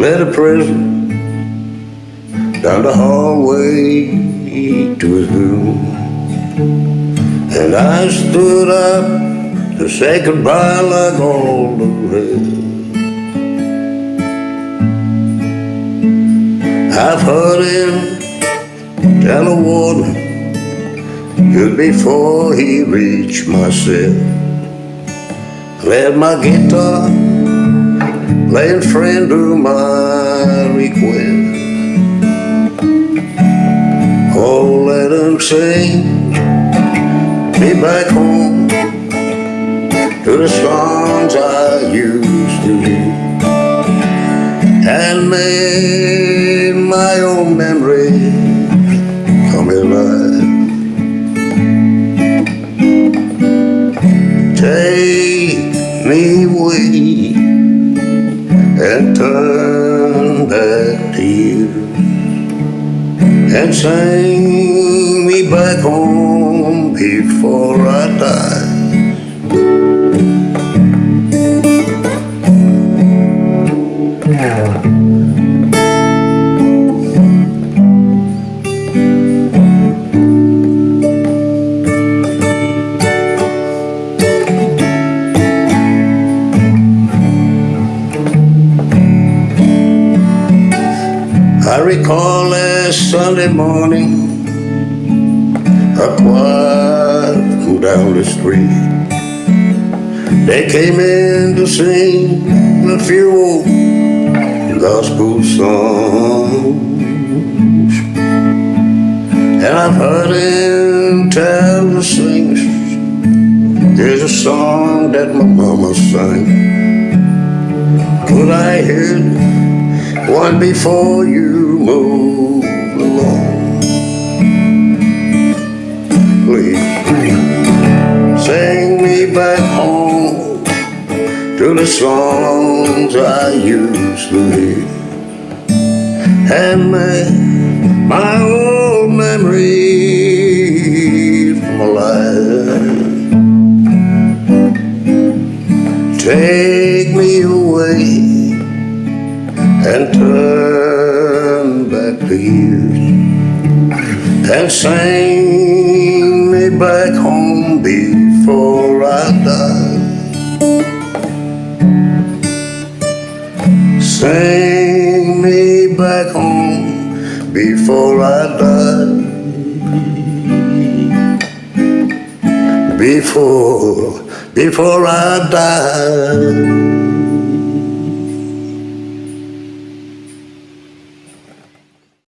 led a prisoner down the hallway to his room. And I stood up to say goodbye like all the rest. I've heard him tell a warden just before he reached my cell. Let my guitar playing friend to my request. Oh, let him sing me back home to the songs I used to hear and made my own memory come alive. Take me away and turn back to you and sing me back home before I die. I recall last Sunday morning, a choir down the street. They came in to sing a few old gospel songs. And I've heard him tell the singers, there's a song that my mama sang. Could I hear one before you move along? Please sing me back home to the songs I used to hear and make my old memories come alive. Take me away and turn the years and sing me back home before I die. Sing me back home before I die. Before, before I die.